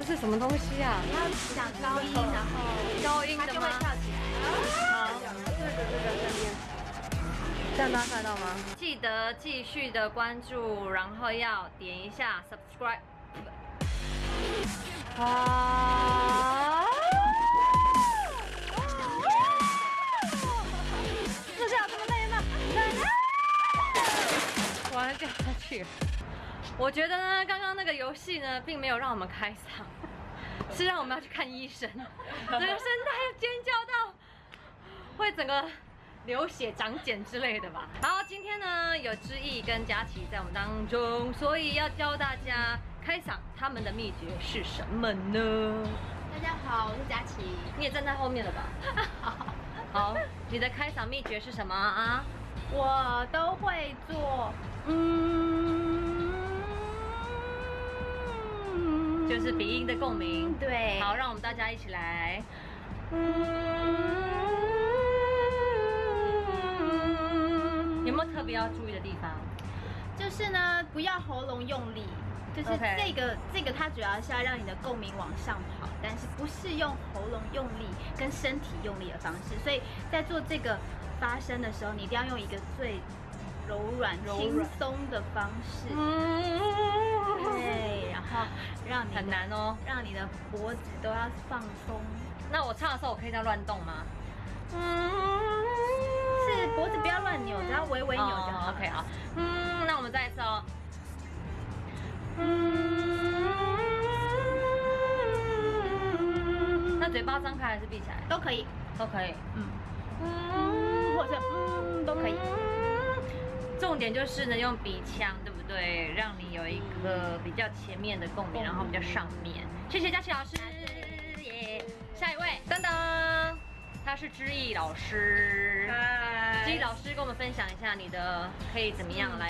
这是什么东西啊？他要讲高音，然后高音的吗它就会？跳起来。好，这个这个这边。这样大家看到吗？记得继续的关注，然后要点一下 subscribe。啊！这下这么累吗？完了掉下去了。我觉得呢，刚刚那个游戏呢，并没有让我们开嗓，是让我们要去看医生，整个声带尖叫到会整个流血、长茧之类的吧。好，今天呢有知意跟佳琪在我们当中，所以要教大家开嗓，他们的秘诀是什么呢？大家好，我是佳琪。你也站在后面了吧？好，你的开嗓秘诀是什么啊？我都会做，嗯，就是鼻音的共鸣。对，好，让我们大家一起来。有没有特别要注意的地方？就是呢，不要喉咙用力，就是这个这个它主要是要让你的共鸣往上跑，但是不是用喉咙用力跟身体用力的方式，所以在做这个发声的时候，你一定要用一个最柔软、轻松的方式，嗯，对，然后让你很难哦。让你的脖子都要放松，那我唱的时候，我可以这样乱动吗？是脖子不要乱扭，只要微微扭就好。哦 OK 好，嗯，那我们再一次哦。嗯那嘴巴张开还是闭起来？都可以，都可以。嗯，嗯，或者是嗯都可以。重点就是呢，用鼻腔，对不对？让你有一个比较前面的共鸣，然后比较上面。谢谢佳琪老师，耶！下一位，噔噔，他是知意老师。嗨知意老师跟我们分享一下你的可以怎么样来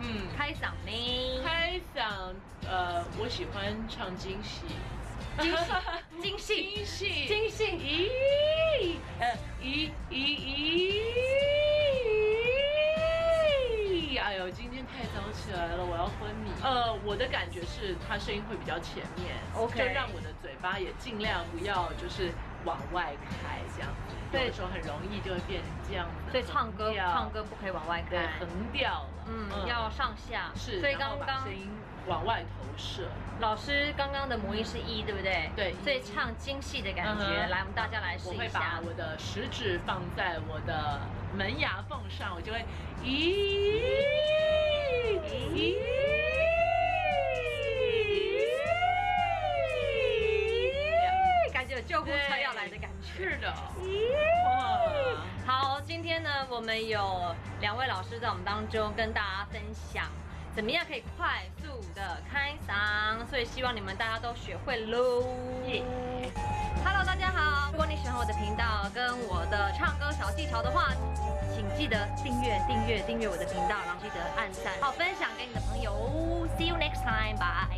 嗯，开嗓呢？开嗓，呃，我喜欢唱京戏，惊喜，惊喜，京戏，惊喜！咦，今天太早起来了，我要昏迷。呃，我的感觉是，他声音会比较前面 OK 就让我的嘴巴也尽量不要就是往外开这样子，对有的时候很容易就会变成这样子。所以唱歌唱歌不可以往外对开，横调了，嗯，要上下。是，所以刚刚把声音往外投射。老师刚刚的母音是一，对不对？对所以唱精细的感觉，嗯来，我们大家来试一下我会把下。我的食指放在我的门牙缝上，我就会咦咦。感觉有救护车要来的感觉。是的，好，今天呢，我们有两位老师在我们当中跟大家分享，怎么样可以快速的开嗓，所以希望你们大家都学会喽。耶 Hello，大家好！如果你喜欢我的频道跟我的唱歌小技巧的话，请记得订阅、订阅、订阅我的频道，然后记得按赞，好分享给你的朋友。See you next time，bye。